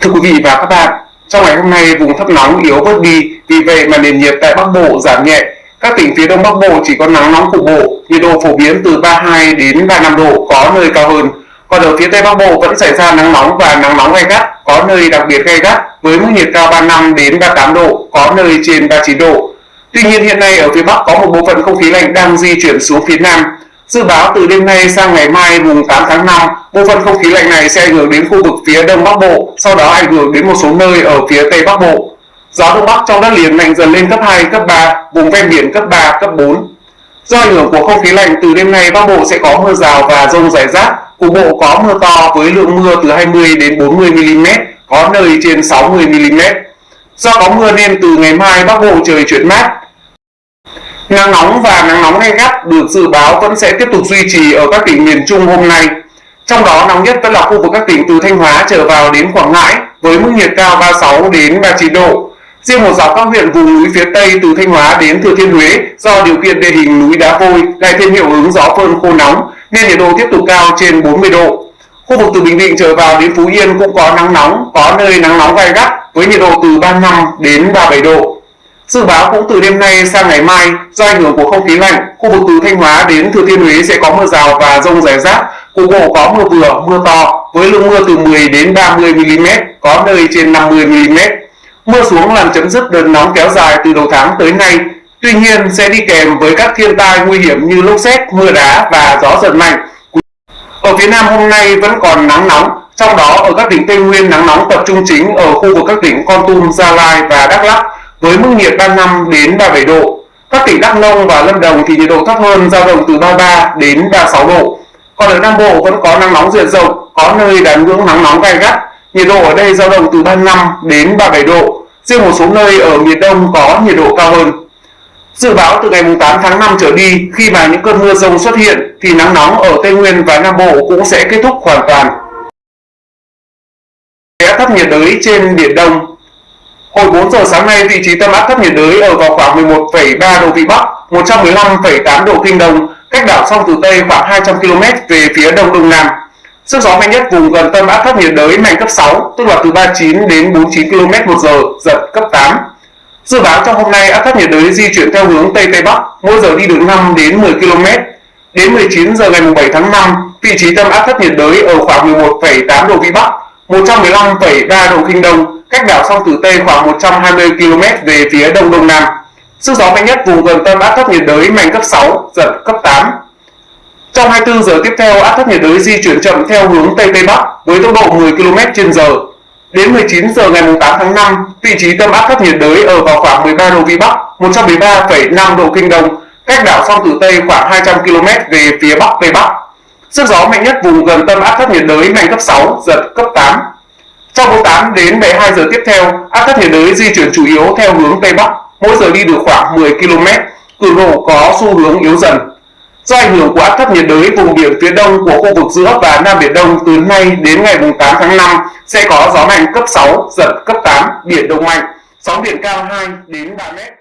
Thưa quý vị và các bạn, trong ngày hôm nay vùng thấp nóng yếu bớt đi, vì vậy mà nền nhiệt tại Bắc Bộ giảm nhẹ. Các tỉnh phía Đông Bắc Bộ chỉ có nắng nóng cục bộ, nhiệt độ phổ biến từ 32 đến 35 độ, có nơi cao hơn. Còn ở phía Tây Bắc Bộ vẫn xảy ra nắng nóng và nắng nóng gay gắt, có nơi đặc biệt gay gắt với mức nhiệt cao 35 đến 38 độ, có nơi trên 39 độ. Tuy nhiên hiện nay ở phía Bắc có một bộ phận không khí lạnh đang di chuyển xuống phía Nam, Dự báo từ đêm nay sang ngày mai mùng 8 tháng 5, bộ phận không khí lạnh này sẽ ảnh hưởng đến khu vực phía đông bắc bộ, sau đó ảnh hưởng đến một số nơi ở phía tây bắc bộ. Gió đông bắc trong đất liền mạnh dần lên cấp 2, cấp 3, vùng ven biển cấp 3, cấp 4. Do ảnh hưởng của không khí lạnh từ đêm nay bắc bộ sẽ có mưa rào và rông rải rác, cục bộ có mưa to với lượng mưa từ 20 đến 40 mm, có nơi trên 60 mm. Do có mưa nên từ ngày mai bắc bộ trời chuyển mát, Nắng nóng và nắng nóng gay gắt được dự báo vẫn sẽ tiếp tục duy trì ở các tỉnh miền Trung hôm nay. Trong đó nóng nhất vẫn là khu vực các tỉnh từ Thanh Hóa trở vào đến Quảng Ngãi với mức nhiệt cao 36 đến 39 độ. Riêng một dọc các huyện vùng núi phía Tây từ Thanh Hóa đến Thừa Thiên Huế do điều kiện địa hình núi đá vôi lại thêm hiệu ứng gió phơn khô nóng nên nhiệt độ tiếp tục cao trên 40 độ. Khu vực từ Bình Định trở vào đến Phú Yên cũng có nắng nóng, có nơi nắng nóng gai gắt với nhiệt độ từ 35 đến 37 độ. Dự báo cũng từ đêm nay sang ngày mai, do ảnh hưởng của không khí lạnh, khu vực từ Thanh Hóa đến Thừa Thiên Huế sẽ có mưa rào và rông rải rác, cục bộ có mưa vừa, mưa to với lượng mưa từ 10 đến 30 mm, có nơi trên 50 mm. Mưa xuống làm chấm dứt đợt nóng kéo dài từ đầu tháng tới nay. Tuy nhiên sẽ đi kèm với các thiên tai nguy hiểm như lốc xét, mưa đá và gió giật mạnh. Ở phía Nam hôm nay vẫn còn nắng nóng, trong đó ở các tỉnh Tây Nguyên nắng nóng tập trung chính ở khu vực các tỉnh Con Tum, Gia Lai và Đắk Lắk với mức nhiệt 35 đến 37 độ. Các tỉnh Đắk Nông và Lâm Đồng thì nhiệt độ thấp hơn dao động từ 33 đến 36 độ. Còn ở Nam Bộ vẫn có nắng nóng diện rộng, có nơi đạt ngưỡng nắng nóng gai gắt. Nhiệt độ ở đây dao động từ 35 đến 37 độ. Riêng một số nơi ở miền Đông có nhiệt độ cao hơn. Dự báo từ ngày 8 tháng 5 trở đi, khi mà những cơn mưa rông xuất hiện thì nắng nóng ở Tây Nguyên và Nam Bộ cũng sẽ kết thúc hoàn toàn. Áp thấp nhiệt đới trên Biển Đông Hồi 4 giờ sáng nay, vị trí tâm áp thấp nhiệt đới ở vào khoảng 11,3 độ Vĩ Bắc, 115,8 độ Kinh Đông, cách đảo sông Tử Tây khoảng 200 km về phía đông đông nam. Sức gió mạnh nhất vùng gần tâm áp thấp nhiệt đới mạnh cấp 6, tức là từ 39 đến 49 km một giờ, giật cấp 8. Dự báo trong hôm nay áp thấp nhiệt đới di chuyển theo hướng Tây Tây Bắc, mỗi giờ đi được 5 đến 10 km. Đến 19 giờ ngày 7 tháng 5, vị trí tâm áp thấp nhiệt đới ở khoảng 11,8 độ Vĩ Bắc, 115,3 độ Kinh Đông, cách đảo sông Tử Tây khoảng 120 km về phía đông đông nam. Sức gió mạnh nhất vùng gần tâm áp thấp nhiệt đới mạnh cấp 6, giật cấp 8. Trong 24 giờ tiếp theo, áp thấp nhiệt đới di chuyển chậm theo hướng Tây Tây Bắc với tốc độ 10 km h Đến 19 giờ ngày 8 tháng 5, vị trí tâm áp thấp nhiệt đới ở vào khoảng 13 độ Vĩ Bắc, 113,5 độ Kinh Đông, cách đảo sông Tử Tây khoảng 200 km về phía Bắc Tây Bắc. Sức gió mạnh nhất vùng gần tâm áp thấp nhiệt đới mạnh cấp 6, giật cấp 8. Trong 48 đến 12 giờ tiếp theo, áp thấp nhiệt đới di chuyển chủ yếu theo hướng Tây Bắc, mỗi giờ đi được khoảng 10 km, cường độ có xu hướng yếu dần. Do ảnh hưởng của áp thấp nhiệt đới, vùng biển phía đông của khu vực giữa và Nam Biển Đông từ nay đến ngày 8 tháng 5 sẽ có gió mạnh cấp 6, giật cấp 8, biển động mạnh, sóng biển cao 2 đến 3 mét.